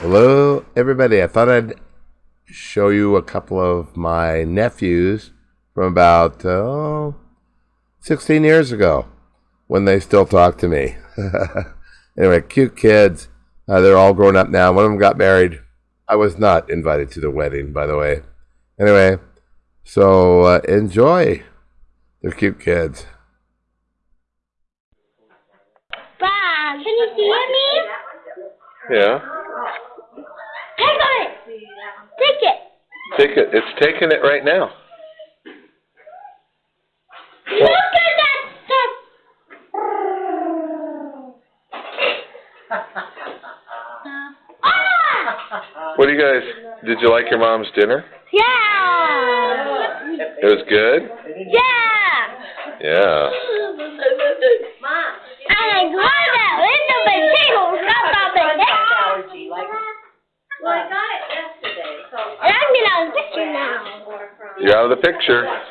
Hello, everybody. I thought I'd show you a couple of my nephews from about oh, 16 years ago when they still talk to me. anyway, cute kids. Uh, they're all grown up now. One of them got married. I was not invited to the wedding, by the way. Anyway, so uh, enjoy. They're cute kids. Bob, can you see me? Yeah. Take it. Take it. Take it. It's taking it right now. Look at that stuff. ah! What do you guys? Did you like your mom's dinner? Yeah. It was good. Yeah. Yeah. And I got that little potato stuff on the neck. allergy, like, well, I got it yesterday, so. And I'm gonna have a picture now. You're out of the picture. Then I know